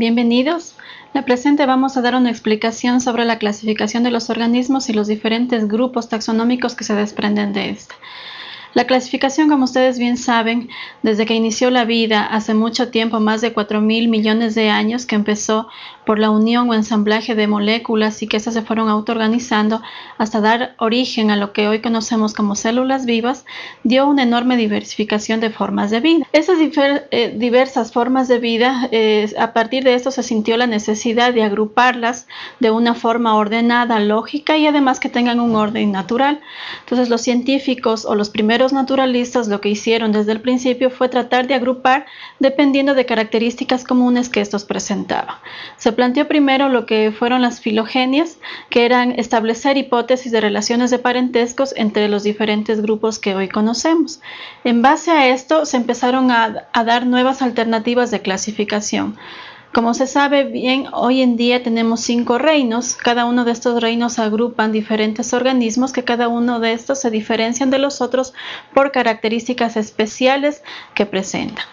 Bienvenidos. La presente vamos a dar una explicación sobre la clasificación de los organismos y los diferentes grupos taxonómicos que se desprenden de esta. La clasificación, como ustedes bien saben, desde que inició la vida hace mucho tiempo, más de 4 mil millones de años, que empezó por la unión o ensamblaje de moléculas y que estas se fueron autoorganizando hasta dar origen a lo que hoy conocemos como células vivas, dio una enorme diversificación de formas de vida. Esas eh, diversas formas de vida, eh, a partir de esto se sintió la necesidad de agruparlas de una forma ordenada, lógica y además que tengan un orden natural. Entonces los científicos o los primeros naturalistas lo que hicieron desde el principio fue tratar de agrupar dependiendo de características comunes que estos presentaban. Se planteó primero lo que fueron las filogenias, que eran establecer hipótesis de relaciones de parentescos entre los diferentes grupos que hoy conocemos. En base a esto se empezaron a, dar nuevas alternativas de clasificación. Como se sabe bien, hoy en día tenemos cinco reinos. Cada uno de estos reinos agrupan diferentes organismos que cada uno de estos se diferencian de los otros por características especiales que presentan.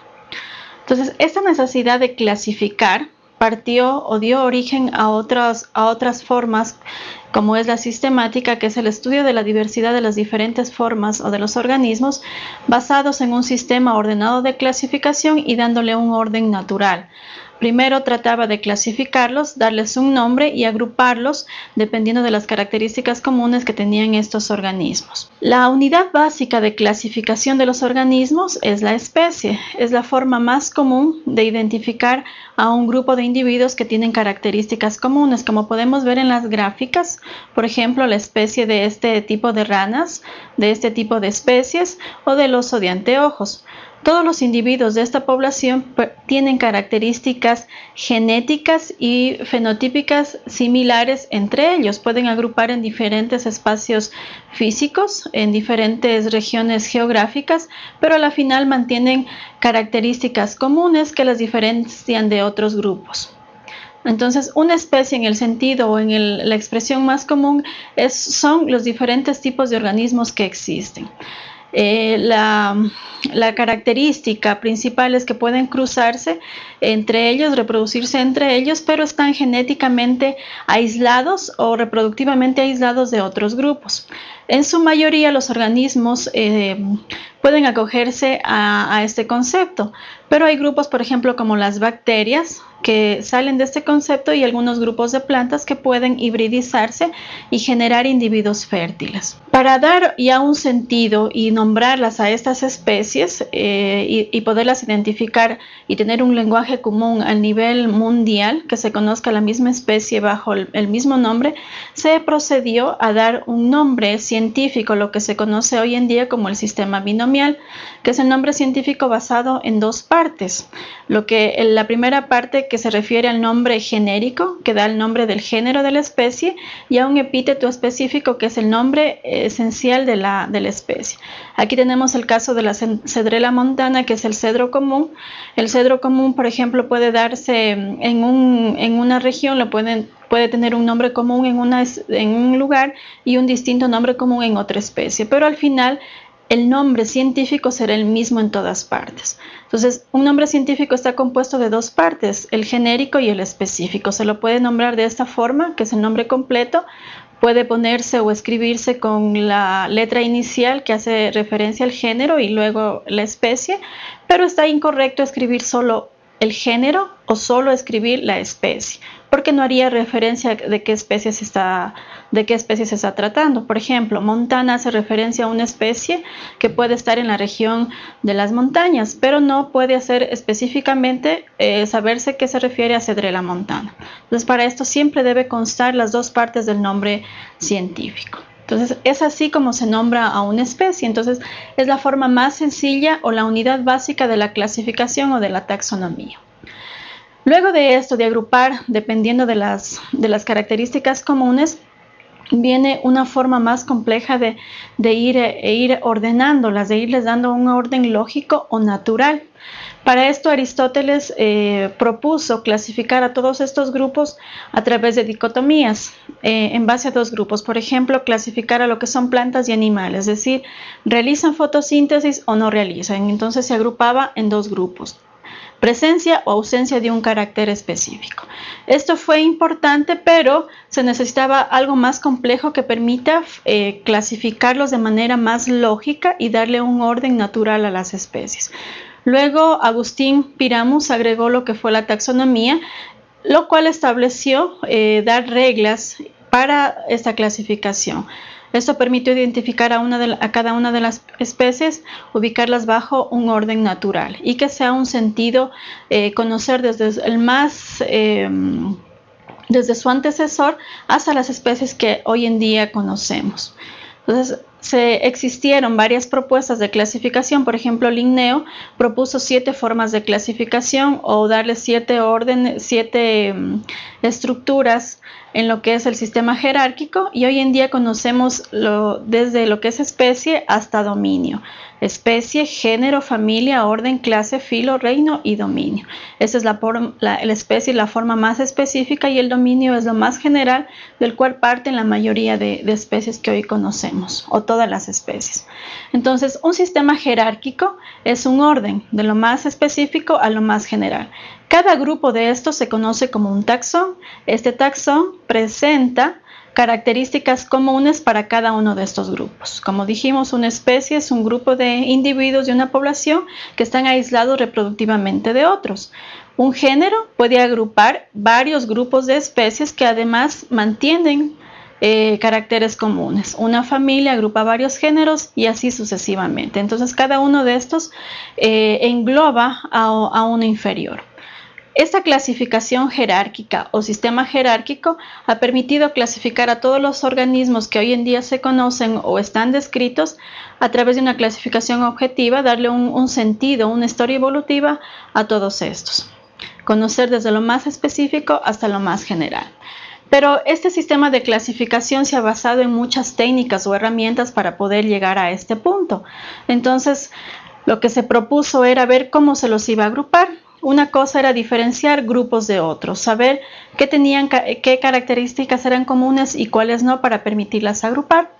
Entonces, esta necesidad de clasificar partió o dio origen a otras, a otras formas como es la sistemática, que es el estudio de la diversidad de las diferentes formas o de los organismos basados en un sistema ordenado de clasificación y dándole un orden natural. Primero trataba de clasificarlos, darles un nombre y agruparlos dependiendo de las características comunes que tenían estos organismos. La unidad básica de clasificación de los organismos es la especie. Es la forma más común de identificar a un grupo de individuos que tienen características comunes, como podemos ver en las gráficas, por ejemplo, la especie de este tipo de ranas, de este tipo de especies o del oso de anteojos. Todos los individuos de esta población tienen características genéticas y fenotípicas similares entre ellos. Pueden agrupar en diferentes espacios físicos, en diferentes regiones geográficas, pero a la final mantienen características comunes que las diferencian de otros grupos. Entonces, una especie en el sentido o en la expresión más común son los diferentes tipos de organismos que existen. Eh, la, característica principal es que pueden cruzarse entre ellos, reproducirse entre ellos, pero están genéticamente aislados o reproductivamente aislados de otros grupos. En su mayoría los organismos eh, pueden acogerse a, este concepto, pero hay grupos, por ejemplo, como las bacterias, que salen de este concepto y algunos grupos de plantas que pueden hibridizarse y generar individuos fértiles. Para dar ya un sentido y nombrarlas a estas especies eh, y, poderlas identificar y tener un lenguaje común a nivel mundial, que se conozca la misma especie bajo el, el mismo nombre, se procedió a dar un nombre científico, lo que se conoce hoy en día como el sistema binomial, que es el nombre científico basado en dos partes. Lo que la primera parte que se refiere al nombre genérico, que da el nombre del género de la especie, y a un epíteto específico, que es el nombre esencial de la, de la especie. Aquí tenemos el caso de la cedrela montana, que es el cedro común. El cedro común, por ejemplo, puede darse en, un, en una región, lo pueden puede tener un nombre común en, una, en, un lugar y un distinto nombre común en otra especie, pero al final el nombre científico será el mismo en todas partes. Entonces, un nombre científico está compuesto de dos partes, el genérico y el específico. Se lo puede nombrar de esta forma, que es el nombre completo. Puede ponerse o escribirse con la letra inicial que hace referencia al género y luego la especie, pero está incorrecto escribir solo el género o solo escribir la especie, porque no haría referencia de qué especie se está, de qué especie está tratando. Por ejemplo, montana hace referencia a una especie que puede estar en la región de las montañas, pero no puede hacer específicamente eh, saberse qué se refiere a cedrela montana. Entonces, para esto siempre debe constar las dos partes del nombre científico. Entonces, es así como se nombra a una especie. Entonces, es la forma más sencilla o la unidad básica de la clasificación o de la taxonomía. Luego de esto, de agrupar dependiendo de las, características comunes, viene una forma más compleja de, ir, e ir ordenándolas, de irles dando un orden lógico o natural. Para esto Aristóteles eh, propuso clasificar a todos estos grupos a través de dicotomías eh, en base a dos grupos. Por ejemplo, clasificar a lo que son plantas y animales, es decir, realizan fotosíntesis o no realizan. Entonces se agrupaba en dos grupos. Presencia o ausencia de un carácter específico. Esto fue importante, pero se necesitaba algo más complejo que permita eh, clasificarlos de manera más lógica y darle un orden natural a las especies. Luego Agustín Piramus agregó lo que fue la taxonomía, lo cual estableció eh, dar reglas para esta clasificación. Esto permitió identificar a, cada una de las especies, ubicarlas bajo un orden natural y que sea un sentido eh, conocer desde el más... Em, desde su antecesor hasta las especies que hoy en día conocemos. Entonces, se existieron varias propuestas de clasificación, por ejemplo, Linneo propuso siete formas de clasificación o darle siete siete em, estructuras en lo que es el sistema jerárquico y hoy en día conocemos desde lo que es especie hasta dominio. Especie, género, familia, orden, clase, filo, reino y dominio. Esa es la, la, la especie, la forma más específica y el dominio es lo más general del cual parten la mayoría de, de especies que hoy conocemos o todas las especies. Entonces, un sistema jerárquico es un orden de lo más específico a lo más general. Cada grupo de estos se conoce como un taxón. Este taxón presenta características comunes para cada uno de estos grupos. Como dijimos, una especie es un grupo de individuos de una población que están aislados reproductivamente de otros. Un género puede agrupar varios grupos de especies que además mantienen eh, caracteres comunes. Una familia agrupa varios géneros y así sucesivamente. Entonces cada uno de estos eh, engloba a uno inferior. Esta clasificación jerárquica o sistema jerárquico ha permitido clasificar a todos los organismos que hoy en día se conocen o están descritos a través de una clasificación objetiva, darle un, sentido, una historia evolutiva a todos estos. Conocer desde lo más específico hasta lo más general. Pero este sistema de clasificación se ha basado en muchas técnicas o herramientas para poder llegar a este punto. Entonces, lo que se propuso era ver cómo se los iba a agrupar una cosa era diferenciar grupos de otros, saber qué tenían, qué características eran comunes y cuáles no para permitirlas agrupar.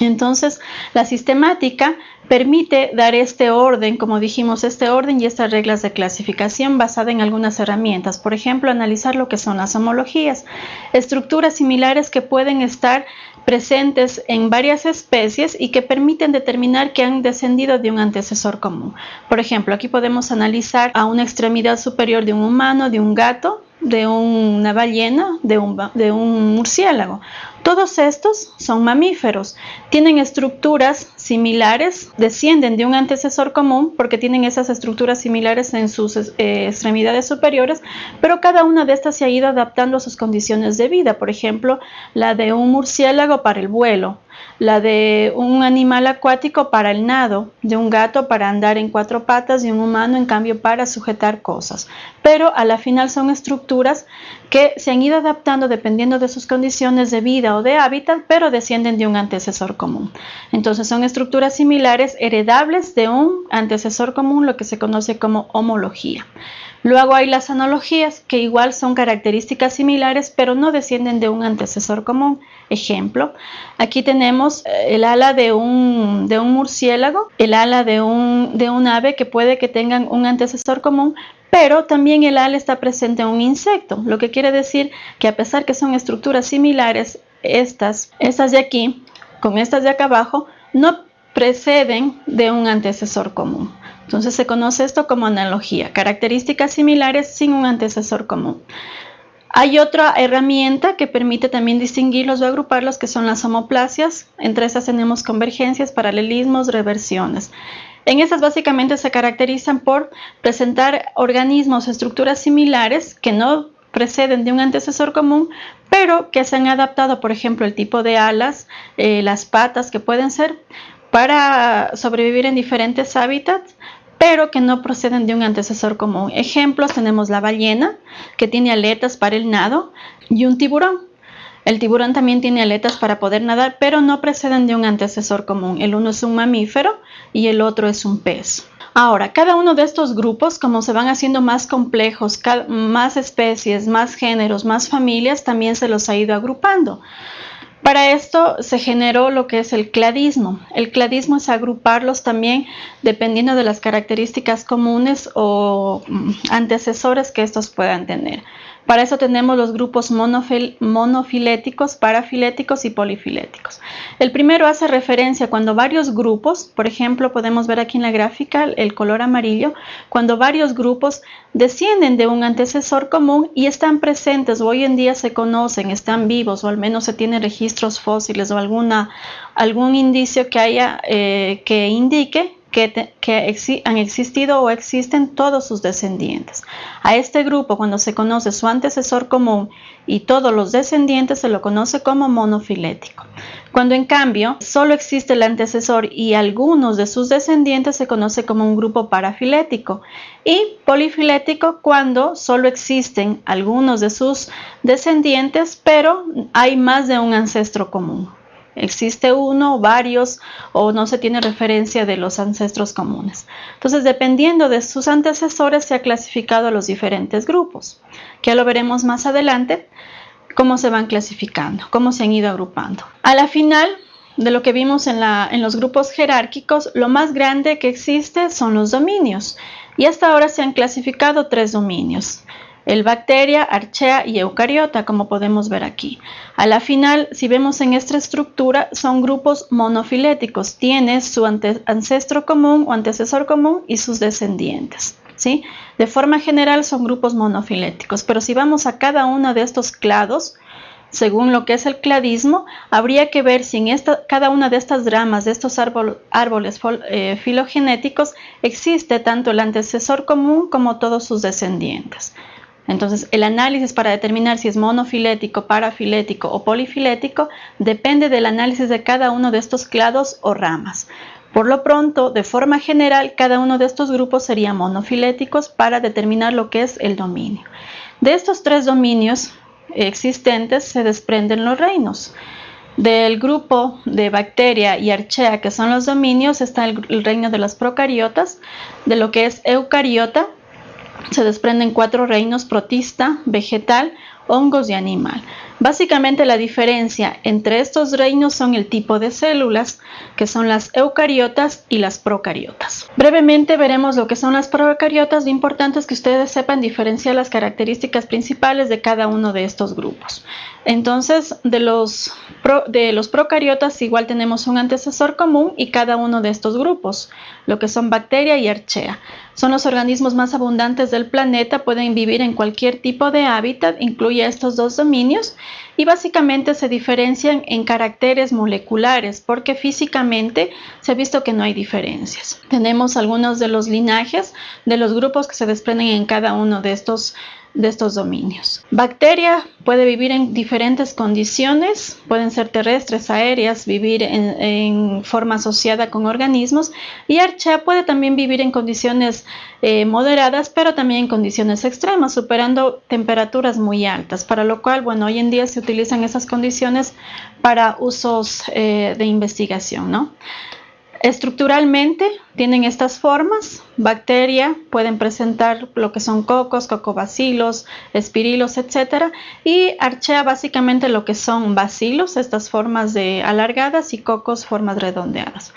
Entonces, la sistemática permite dar este orden, como dijimos, este orden y estas reglas de clasificación basada en algunas herramientas. Por ejemplo, analizar lo que son las homologías, estructuras similares que pueden estar presentes en varias especies y que permiten determinar que han descendido de un antecesor común. Por ejemplo, aquí podemos analizar a una extremidad superior de un humano, de un gato, de una ballena, de un, murciélago. Todos estos son mamíferos, tienen estructuras similares, descienden de un antecesor común porque tienen esas estructuras similares en sus eh, extremidades superiores, pero cada una de estas se ha ido adaptando a sus condiciones de vida. Por ejemplo, la de un murciélago para el vuelo, la de un animal acuático para el nado, de un gato para andar en cuatro patas y un humano en cambio para sujetar cosas. Pero a la final son estructuras que se han ido adaptando dependiendo de sus condiciones de vida o de hábitat, pero descienden de un antecesor común. Entonces son estructuras similares heredables de un antecesor común, lo que se conoce como homología. Luego hay las analogías, que igual son características similares, pero no descienden de un antecesor común. Ejemplo, aquí tenemos eh, el ala de un, murciélago, el ala de un, de un ave que puede que tengan un antecesor común, pero también el ala está presente en un insecto, lo que quiere decir que a pesar que son estructuras similares, estas, estas de aquí, con estas de acá abajo, no preceden de un antecesor común. Entonces se conoce esto como analogía, características similares sin un antecesor común. Hay otra herramienta que permite también distinguirlos o agruparlos, que son las homoplasias. Entre esas tenemos convergencias, paralelismos, reversiones. En estas básicamente se caracterizan por presentar organismos, estructuras similares que no preceden de un antecesor común, pero que se han adaptado, por ejemplo, el tipo de alas, eh, las patas que pueden ser, para sobrevivir en diferentes hábitats, pero que no proceden de un antecesor común. Ejemplos tenemos la ballena, que tiene aletas para el nado, y un tiburón. El tiburón también tiene aletas para poder nadar, pero no preceden de un antecesor común. El uno es un mamífero y el otro es un pez. Ahora, cada uno de estos grupos, como se van haciendo más complejos, más especies, más géneros, más familias, también se los ha ido agrupando. Para esto se generó lo que es el cladismo. El cladismo es agruparlos también dependiendo de las características comunes o mm, antecesores que estos puedan tener. Para eso tenemos los grupos monofiléticos, parafiléticos y polifiléticos. El primero hace referencia cuando varios grupos, por ejemplo, podemos ver aquí en la gráfica el color amarillo, cuando varios grupos descienden de un antecesor común y están presentes o hoy en día se conocen, están vivos o al menos se tienen registros fósiles o alguna, algún indicio que haya eh, que indique que, han existido o existen todos sus descendientes. A este grupo, cuando se conoce su antecesor común y todos los descendientes, se lo conoce como monofilético. Cuando en cambio solo existe el antecesor y algunos de sus descendientes, se conoce como un grupo parafilético. Y polifilético cuando solo existen algunos de sus descendientes, pero hay más de un ancestro común existe uno, varios o no se tiene referencia de los ancestros comunes. Entonces, dependiendo de sus antecesores, se ha clasificado a los diferentes grupos, que ya lo veremos más adelante, cómo se van clasificando, cómo se han ido agrupando. A la final de lo que vimos en los grupos jerárquicos, lo más grande que existe son los dominios. Y hasta ahora se han clasificado tres dominios el bacteria, archea y eucariota, como podemos ver aquí. A la final, si vemos en esta estructura, son grupos monofiléticos. Tiene su ancestro común o antecesor común y sus descendientes. ¿sí? De forma general son grupos monofiléticos, pero si vamos a cada uno de estos clados, según lo que es el cladismo, habría que ver si en cada una de estas ramas, de estos árboles eh, filogenéticos, existe tanto el antecesor común como todos sus descendientes. Entonces, el análisis para determinar si es monofilético, parafilético o polifilético depende del análisis de cada uno de estos clados o ramas. Por lo pronto, de forma general, cada uno de estos grupos sería monofiléticos para determinar lo que es el dominio. De estos tres dominios existentes se desprenden los reinos. Del grupo de bacteria y archea, que son los dominios, está el, reino de las procariotas, de lo que es eucariota, se desprenden cuatro reinos protista, vegetal, hongos y animal. Básicamente la diferencia entre estos reinos son el tipo de células, que son las eucariotas y las procariotas. Brevemente veremos lo que son las procariotas. Lo importante es que ustedes sepan diferenciar las características principales de cada uno de estos grupos. Entonces, de los, de los procariotas igual tenemos un antecesor común y cada uno de estos grupos, lo que son bacteria y archea. Son los organismos más abundantes del planeta, pueden vivir en cualquier tipo de hábitat, incluye estos dos dominios y básicamente se diferencian en caracteres moleculares porque físicamente se ha visto que no hay diferencias. Tenemos algunos de los linajes de los grupos que se desprenden en cada uno de estos de estos dominios. Bacteria puede vivir en diferentes condiciones, pueden ser terrestres, aéreas, vivir en, forma asociada con organismos y Archaea puede también vivir en condiciones eh, moderadas, pero también en condiciones extremas, superando temperaturas muy altas, para lo cual, bueno, hoy en día se utilizan esas condiciones para usos eh, de investigación, ¿no? Estructuralmente tienen estas formas. Bacteria pueden presentar lo que son cocos, cocobacilos, espirilos, etc. Y archea básicamente lo que son bacilos, estas formas de alargadas y cocos, formas redondeadas.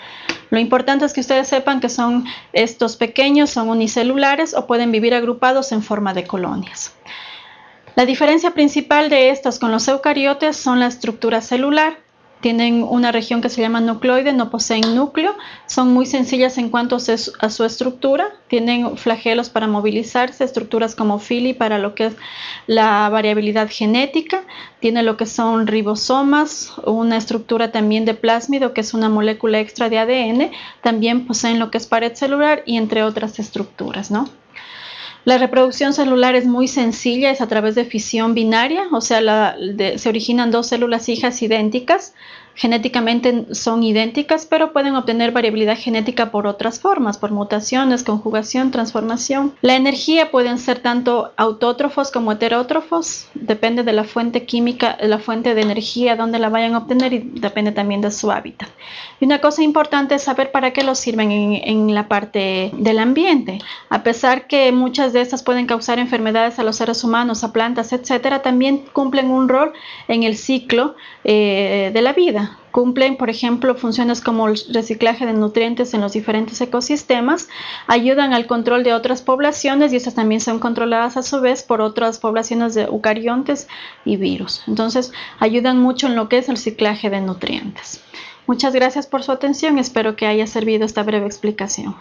Lo importante es que ustedes sepan que son estos pequeños, son unicelulares o pueden vivir agrupados en forma de colonias. La diferencia principal de estos con los eucariotes son la estructura celular tienen una región que se llama nucleoide, no poseen núcleo, son muy sencillas en cuanto a su estructura, tienen flagelos para movilizarse, estructuras como fili para lo que es la variabilidad genética, tiene lo que son ribosomas, una estructura también de plásmido que es una molécula extra de ADN, también poseen lo que es pared celular y entre otras estructuras, ¿no? La reproducción celular es muy sencilla, es a través de fisión binaria, o sea, se originan dos células hijas idénticas, genéticamente son idénticas, pero pueden obtener variabilidad genética por otras formas, por mutaciones, conjugación, transformación. La energía pueden ser tanto autótrofos como heterótrofos, depende de la fuente química, la fuente de energía donde la vayan a obtener y depende también de su hábitat. Y una cosa importante es saber para qué los sirven en, la parte del ambiente. A pesar que muchas de estas pueden causar enfermedades a los seres humanos, a plantas, etcétera, también cumplen un rol en el ciclo eh, de la vida. Cumplen, por ejemplo, funciones como el reciclaje de nutrientes en los diferentes ecosistemas, ayudan al control de otras poblaciones y estas también son controladas a su vez por otras poblaciones de eucariontes y virus. Entonces, ayudan mucho en lo que es el reciclaje de nutrientes. Muchas gracias por su atención, espero que haya servido esta breve explicación.